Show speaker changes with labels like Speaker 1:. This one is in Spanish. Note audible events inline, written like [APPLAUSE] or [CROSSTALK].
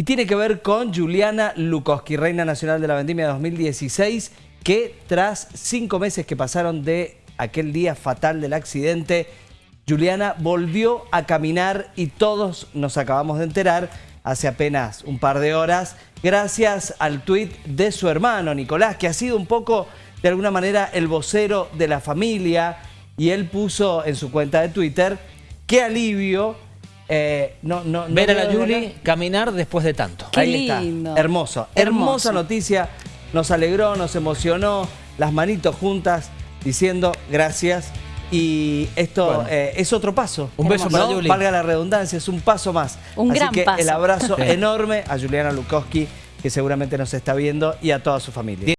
Speaker 1: y tiene que ver con Juliana Lukowski, Reina Nacional de la Vendimia 2016, que tras cinco meses que pasaron de aquel día fatal del accidente, Juliana volvió a caminar y todos nos acabamos de enterar hace apenas un par de horas, gracias al tuit de su hermano Nicolás, que ha sido un poco, de alguna manera, el vocero de la familia, y él puso en su cuenta de Twitter, qué alivio eh, no, no, no
Speaker 2: Ver a la
Speaker 1: acá.
Speaker 2: caminar después de tanto.
Speaker 3: Qué
Speaker 1: Ahí está.
Speaker 3: lindo.
Speaker 1: Hermoso.
Speaker 3: Hermoso.
Speaker 1: Hermosa noticia. Nos alegró, nos emocionó. Las manitos juntas diciendo gracias. Y esto
Speaker 2: Bueno.
Speaker 1: eh, es otro paso.
Speaker 2: Un beso para.
Speaker 1: Valga la redundancia, es un paso más.
Speaker 3: Un
Speaker 1: Así
Speaker 3: gran
Speaker 1: que
Speaker 3: paso.
Speaker 1: el abrazo [LAUGHS] enorme a Juliana Lukowski, que seguramente nos está viendo, y a toda su familia.